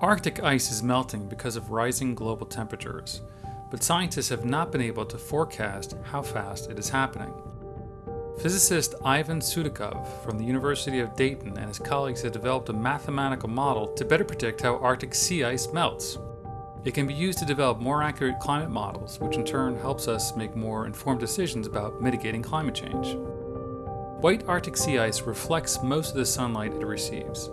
Arctic ice is melting because of rising global temperatures, but scientists have not been able to forecast how fast it is happening. Physicist Ivan Sudakov from the University of Dayton and his colleagues have developed a mathematical model to better predict how Arctic sea ice melts. It can be used to develop more accurate climate models, which in turn helps us make more informed decisions about mitigating climate change. White Arctic sea ice reflects most of the sunlight it receives.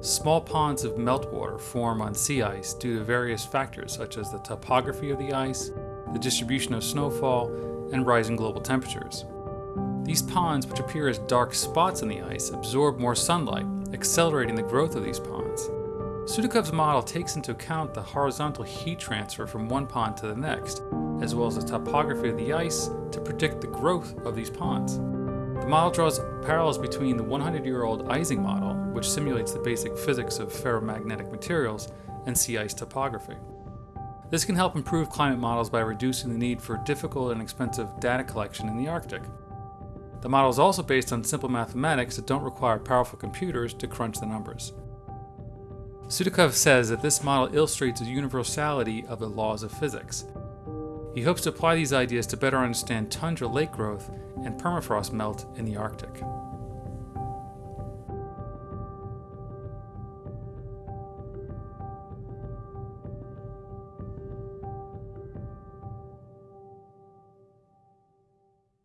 Small ponds of meltwater form on sea ice due to various factors such as the topography of the ice, the distribution of snowfall, and rising global temperatures. These ponds, which appear as dark spots in the ice, absorb more sunlight, accelerating the growth of these ponds. Sudakov's model takes into account the horizontal heat transfer from one pond to the next, as well as the topography of the ice to predict the growth of these ponds. The model draws parallels between the 100-year-old Ising model, which simulates the basic physics of ferromagnetic materials, and sea ice topography. This can help improve climate models by reducing the need for difficult and expensive data collection in the Arctic. The model is also based on simple mathematics that don't require powerful computers to crunch the numbers. Sudakov says that this model illustrates the universality of the laws of physics. He hopes to apply these ideas to better understand tundra lake growth and permafrost melt in the Arctic.